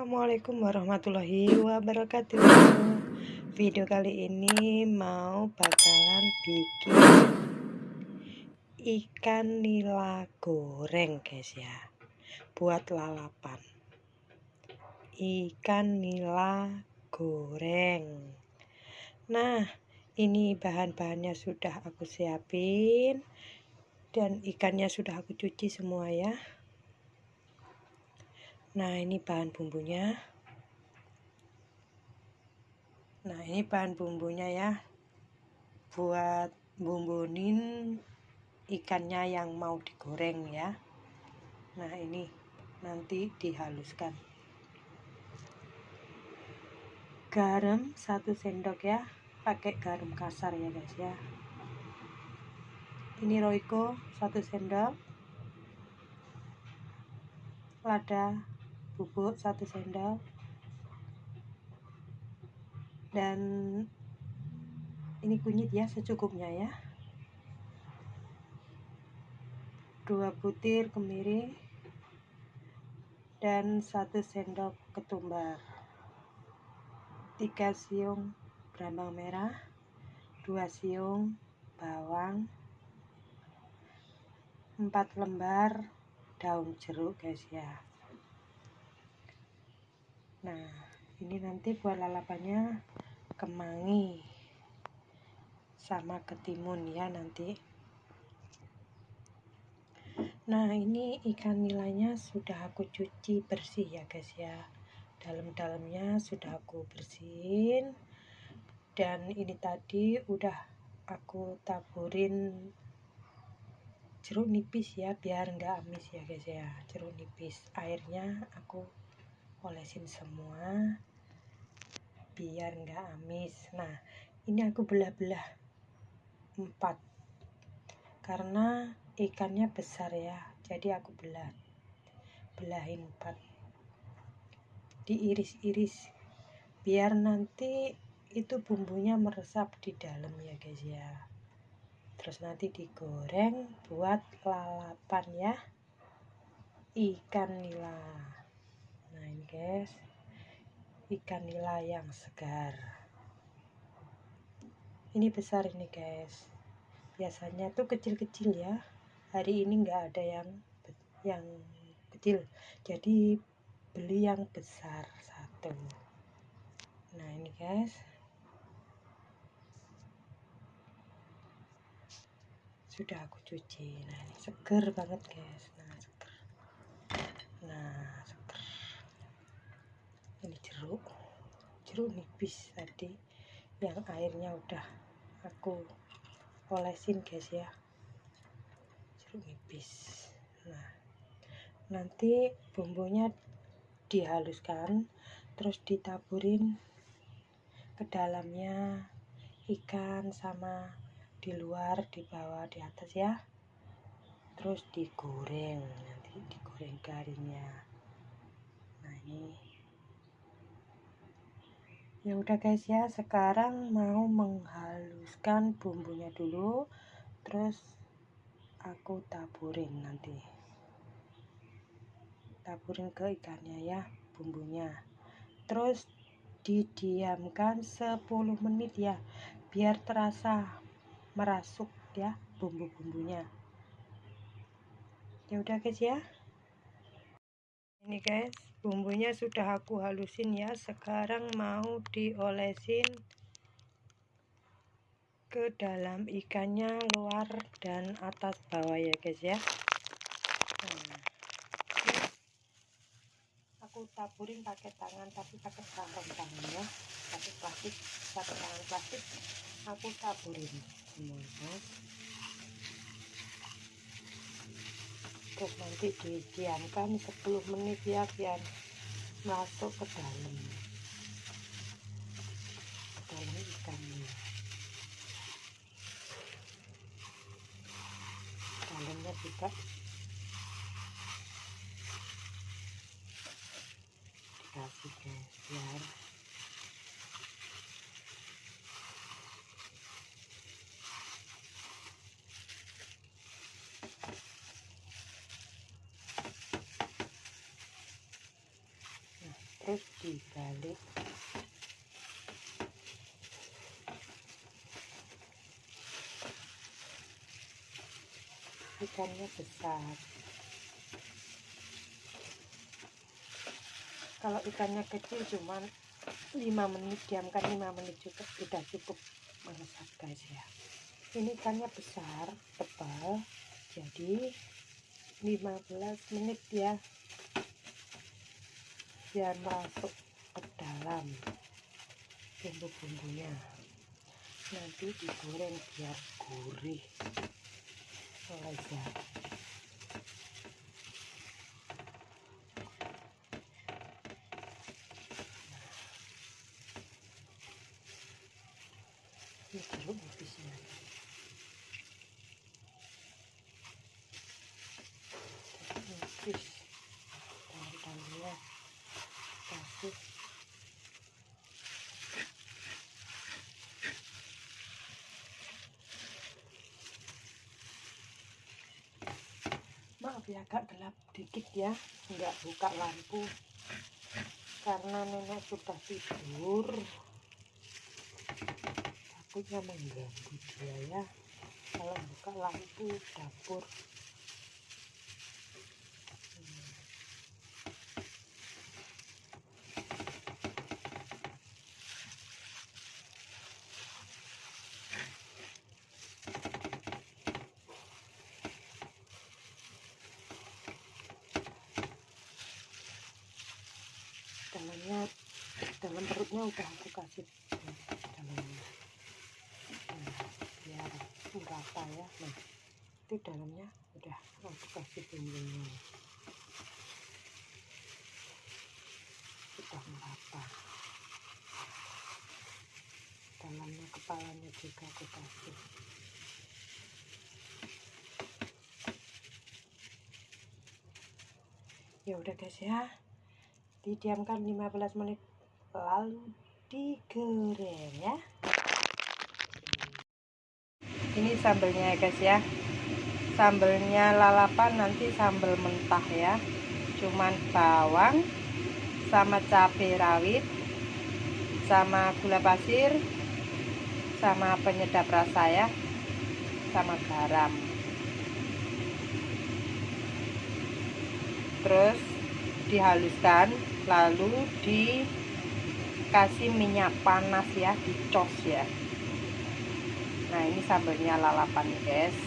Assalamualaikum warahmatullahi wabarakatuh. Video kali ini mau bakalan bikin ikan nila goreng guys ya. Buat lalapan. Ikan nila goreng. Nah ini bahan-bahannya sudah aku siapin Dan ikannya sudah aku cuci semua ya Nah, ini bahan bumbunya. Nah, ini bahan bumbunya ya. Buat bumbunin ikannya yang mau digoreng ya. Nah, ini nanti dihaluskan. Garam satu sendok ya. Pakai garam kasar ya, guys ya. Ini Royco satu sendok. Lada bubuk satu sendok dan ini kunyit ya secukupnya ya dua butir kemiri dan satu sendok ketumbar tiga siung berambang merah dua siung bawang empat lembar daun jeruk guys ya. Nah ini nanti buat lalapannya kemangi sama ketimun ya nanti. Nah ini ikan nilainya sudah aku cuci bersih ya guys ya. Dalam-dalamnya sudah aku bersihin dan ini tadi udah aku taburin jeruk nipis ya biar nggak amis ya guys ya. Jeruk nipis. Airnya aku olesin semua biar nggak amis. Nah ini aku belah-belah empat karena ikannya besar ya jadi aku belah belahin empat. Diiris-iris biar nanti itu bumbunya meresap di dalam ya guys ya. Terus nanti digoreng buat lalapan ya. Ikan nila. Nah ini guys. Ikan nila yang segar. Ini besar ini guys. Biasanya tuh kecil-kecil ya. Hari ini nggak ada yang yang kecil. Jadi beli yang besar satu. Nah ini guys sudah aku cuci. Nah ini seger banget guys. Nah seger. Nah ini jeruk. Jeruk nipis tadi yang airnya udah aku olesin guys ya. Jeruk nipis. Nah nanti bumbunya dihaluskan terus ditaburin ke dalamnya ikan sama di luar di bawah di atas ya. Terus digoreng nanti digoreng garingnya. Nah ini. Ya udah guys ya. Sekarang mau menghaluskan bumbunya dulu. Terus aku taburin nanti. Taburin ke ikannya ya bumbunya. Terus didiamkan 10 menit ya biar terasa merasuk ya bumbu-bumbunya. Ya udah guys ya. Ini guys bumbunya sudah aku halusin ya. Sekarang mau diolesin ke dalam ikannya luar dan atas bawah ya guys ya. Nah, aku taburin pakai tangan tapi pakai sarung tangan ya. Pakai plastik pakai tangan plastik. Aku taburin guys terus nanti didiamkan 10 menit ya biar masuk ke dalam. Ke dalam ikannya. Dalamnya juga. Dikasih guys biar terus dibalik ikannya besar. Kalau ikannya kecil cuman 5 menit diamkan 5 menit juga sudah cukup masak guys ya. Ini ikannya besar tebal jadi 15 menit ya. Biar masuk ke dalam bumbu-bumbunya. Nanti digoreng biar gurih lezat ini jeruk nipisnya nipis daun-daunnya kasih ya agak gelap dikit ya nggak buka lampu. Karena nenek sudah tidur takutnya mengganggu dia ya. Kalau buka lampu dapur dalamnya perutnya udah aku kasih. Dalamnya biar merata ya? Nah itu dalamnya udah aku kasih bumbunya sudah merata dalamnya kepalanya juga aku kasih ya udah guys ya. Didiamkan 15 menit lalu digoreng ya. Ini sambelnya ya guys ya. Sambelnya lalapan nanti sambel mentah ya. Cuman bawang sama cabai rawit sama gula pasir sama penyedap rasa ya sama garam. Terus dihaluskan lalu dikasih minyak panas ya dicos ya. Nah ini sambelnya lalapan guys.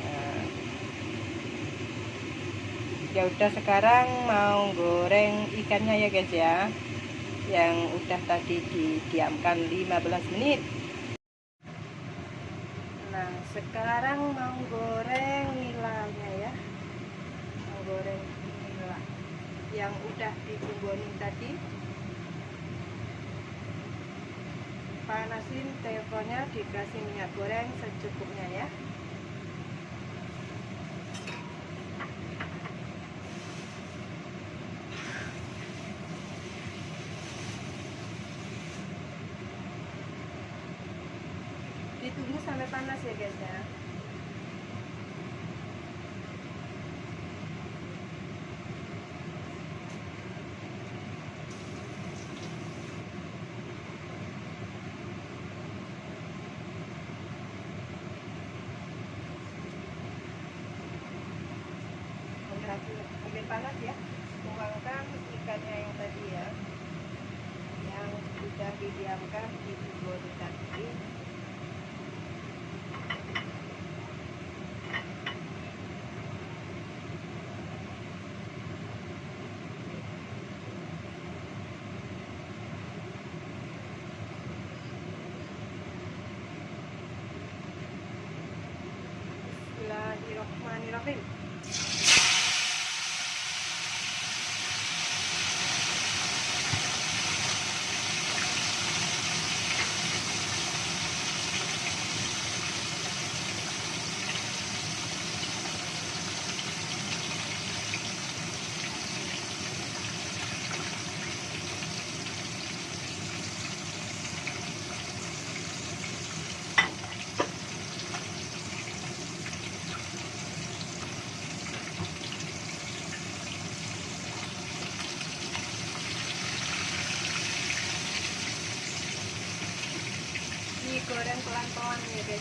Nah. ya udah sekarang mau goreng ikannya ya guys ya. Yang udah tadi didiamkan 15 menit. Nah sekarang mau goreng nilainya ya. Mau goreng yang udah dibumbuin tadi. Panasin teleponnya dikasih minyak goreng secukupnya ya. Ditunggu sampai panas ya guys ya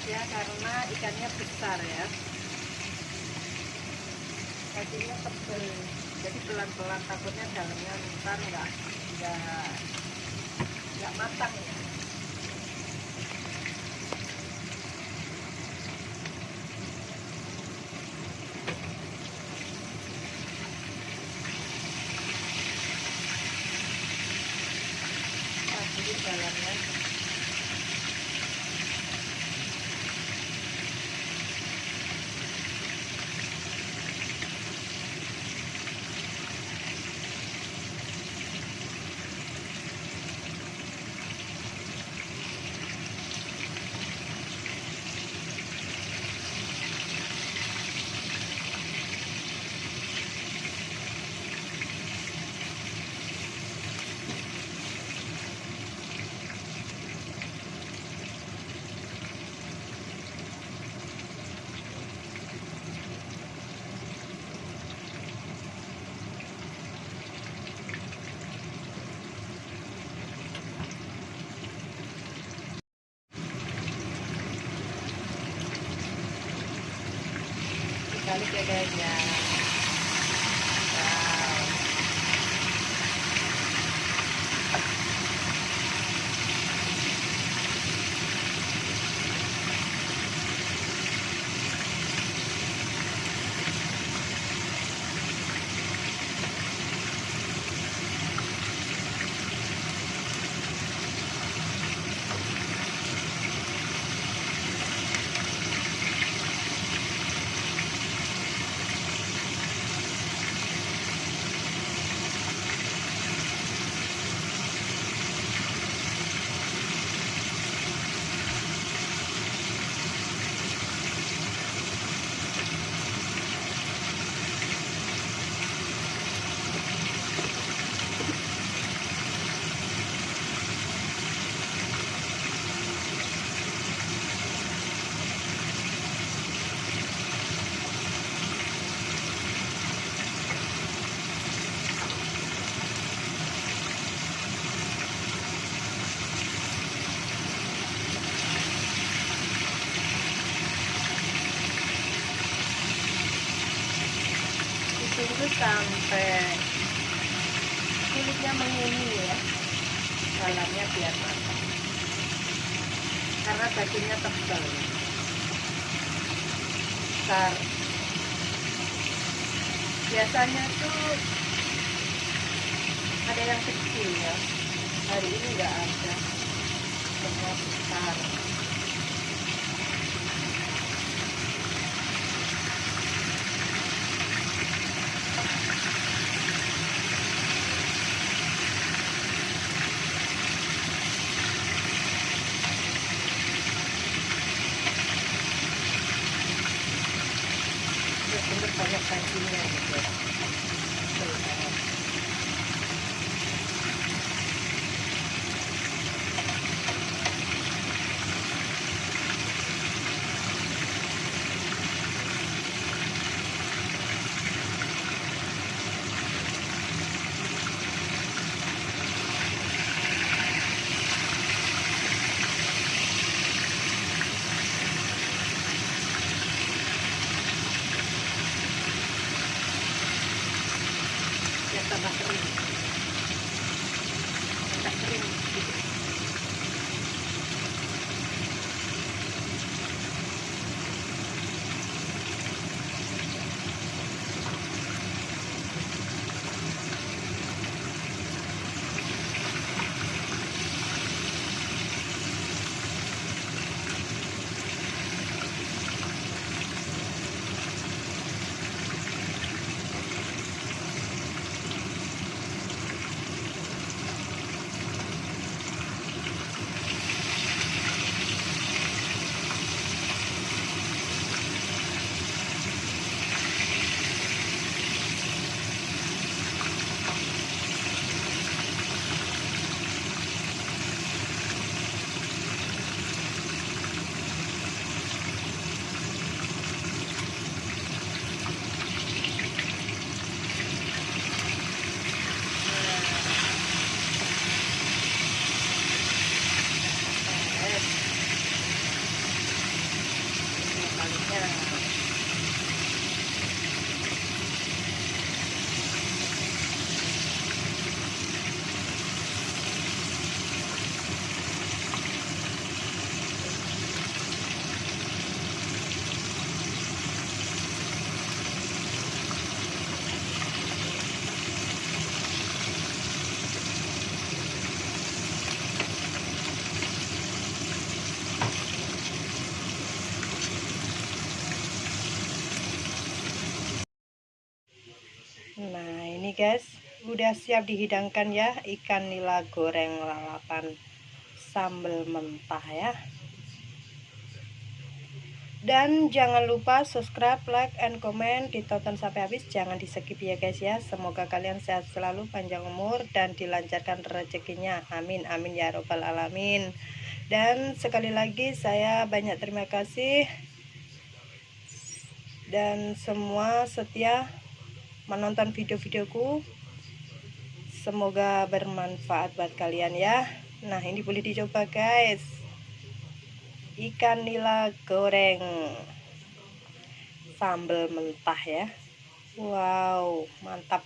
ya karena ikannya besar ya. Kakinya tebel jadi pelan-pelan takutnya dalamnya ntar nggak nggak nggak matang ya jadi dalamnya balik ya guys ya wow ditunggu sampai kulitnya menguning ya. Dalamnya biar matang. Karena dagingnya tebal. Besar. Biasanya tuh ada yang kecil ya. Hari ini nggak ada. Semua besar guys. Udah siap dihidangkan ya ikan nila goreng lalapan sambal mentah ya. Dan jangan lupa subscribe like and comment. Ditonton sampai habis jangan di skip ya guys ya. Semoga kalian sehat selalu panjang umur dan dilancarkan rezekinya. Amin amin ya robbal alamin. Dan sekali lagi saya banyak terima kasih. Dan semua setia menonton video-videoku. Semoga bermanfaat buat kalian ya. Nah ini boleh dicoba guys. Ikan nila goreng. Sambal mentah ya. Wow mantap